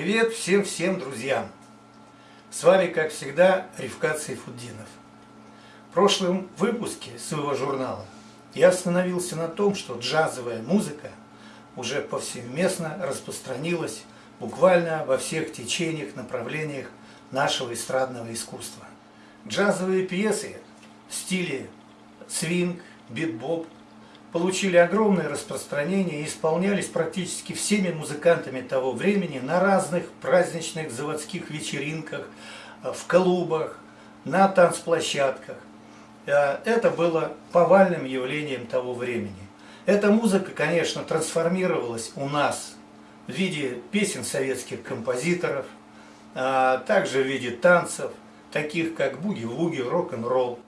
Привет всем-всем друзьям! С вами, как всегда, Ривкат Сайфуддинов. В прошлом выпуске своего журнала я остановился на том, что джазовая музыка уже повсеместно распространилась буквально во всех течениях, направлениях нашего эстрадного искусства. Джазовые пьесы в стиле свинг, битбоп получили огромное распространение и исполнялись практически всеми музыкантами того времени на разных праздничных заводских вечеринках, э, в клубах, на танцплощадках. Э, это было повальным явлением того времени. Эта музыка, конечно, трансформировалась у нас в виде песен советских композиторов, а также в виде танцев, таких как буги-вуги, рок-н-ролл.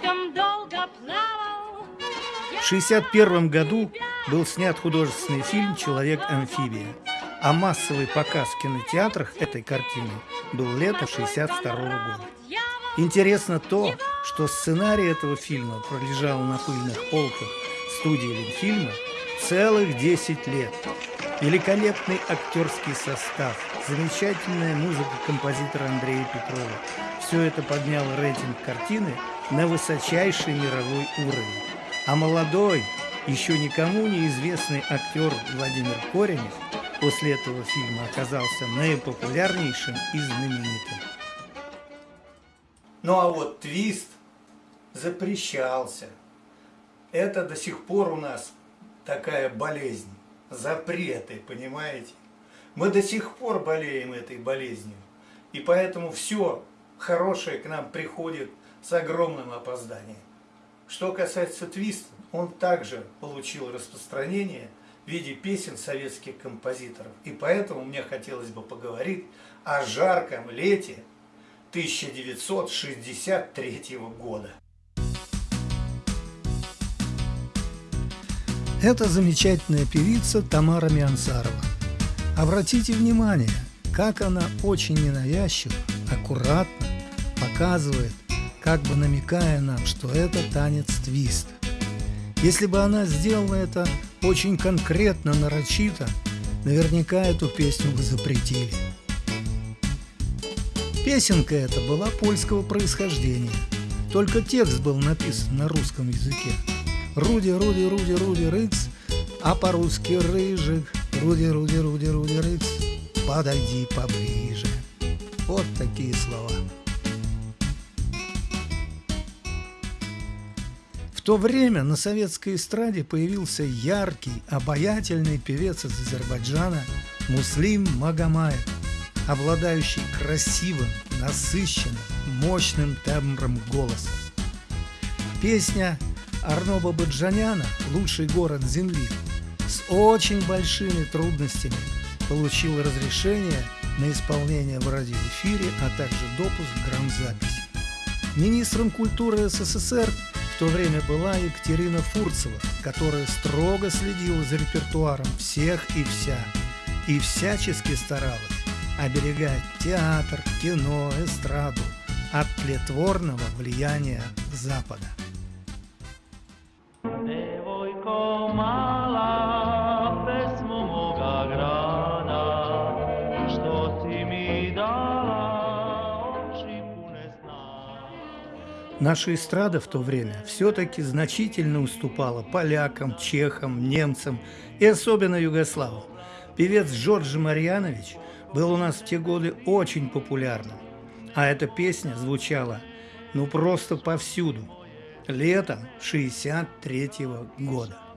В 1961 году был снят художественный фильм «Человек-амфибия», а массовый показ в кинотеатрах этой картины был лето 1962 года. Интересно то, что сценарий этого фильма пролежал на пыльных полках студии Ленфильма целых 10 лет. Великолепный актерский состав, замечательная музыка композитора Андрея Петрова. Все это подняло рейтинг картины на высочайший мировой уровень. А молодой, еще никому неизвестный актер Владимир Коренев после этого фильма оказался наипопулярнейшим и знаменитым. Ну а вот твист запрещался. Это до сих пор у нас такая болезнь, запреты, понимаете? Мы до сих пор болеем этой болезнью. И поэтому все хорошее к нам приходит с огромным опозданием. Что касается твиста, он также получил распространение в виде песен советских композиторов. И поэтому мне хотелось бы поговорить о жарком лете 1963 года. Это замечательная певица Тамара Миансарова. Обратите внимание, как она очень ненавязчиво, аккуратно показывает как бы намекая нам, что это танец твист. Если бы она сделала это очень конкретно, нарочито, наверняка эту песню бы запретили. Песенка эта была польского происхождения, только текст был написан на русском языке. Руди, Руди, Руди, Руди, Рыц, а по-русски Рыжик, Руди, Руди, Руди, Руди, Рыц, подойди поближе. Вот такие слова. В то время на советской эстраде появился яркий, обаятельный певец из Азербайджана Муслим Магомаев, обладающий красивым, насыщенным, мощным тембром голоса. Песня Арноба Баджаняна «Лучший город Земли» с очень большими трудностями получила разрешение на исполнение в радиоэфире, а также допуск к грамзаписи. Министром культуры СССР то время была Екатерина Фурцева, которая строго следила за репертуаром всех и вся, и всячески старалась оберегать театр, кино, эстраду от тлетворного влияния Запада. Наша эстрада в то время все-таки значительно уступала полякам, чехам, немцам и особенно югославам. Певец Джордж Марьянович был у нас в те годы очень популярным, а эта песня звучала ну просто повсюду, летом 63 -го года.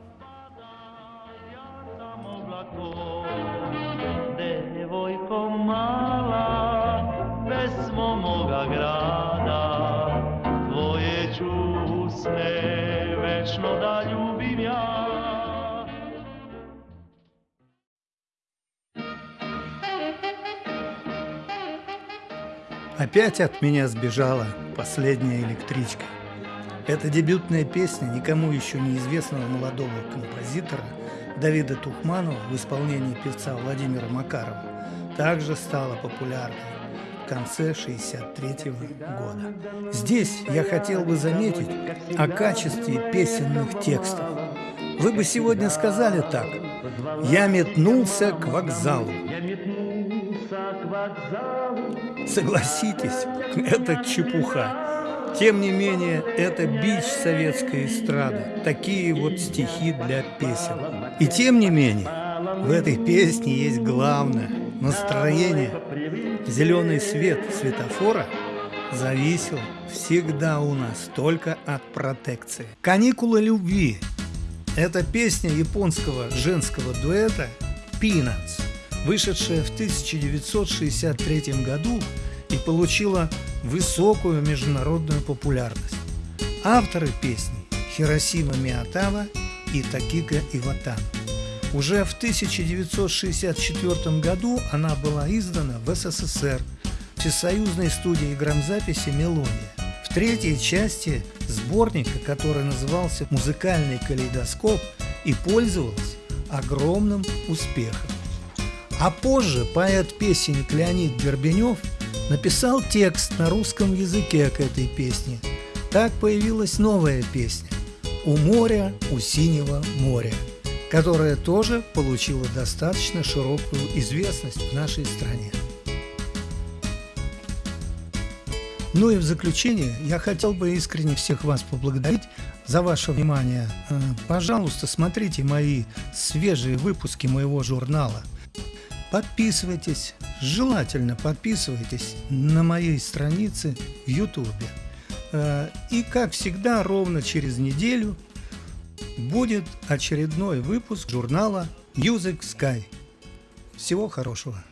Опять от меня сбежала последняя электричка. Эта дебютная песня никому еще неизвестного молодого композитора Давида Тухманова в исполнении певца Владимира Макарова также стала популярной в конце 63 года. Здесь я хотел бы заметить о качестве песенных текстов. Вы бы сегодня сказали так – Я метнулся к вокзалу. Согласитесь, это чепуха. Тем не менее, это бич советской эстрады. Такие вот стихи для песен. И тем не менее, в этой песне есть главное – настроение. Зеленый свет светофора зависел всегда у нас только от протекции. «Каникулы любви» – это песня японского женского дуэта «Peanuts», вышедшая в 1963 году и получила высокую международную популярность. Авторы песни – Хиросима Миятава и Такика Иватан. Уже в 1964 году она была издана в СССР всесоюзной студии грамзаписи «Мелодия». В третьей части сборника, который назывался «Музыкальный калейдоскоп» и пользовался огромным успехом. А позже поэт-песенник Леонид Горбенев написал текст на русском языке к этой песне. Так появилась новая песня «У моря, у синего моря» которая тоже получила достаточно широкую известность в нашей стране. Ну и в заключение я хотел бы искренне всех вас поблагодарить за ваше внимание. Э, пожалуйста, смотрите мои свежие выпуски моего журнала. Подписывайтесь, желательно подписывайтесь на моей странице в YouTube. Э, и как всегда, ровно через неделю будет очередной выпуск журнала Music Sky. Всего хорошего!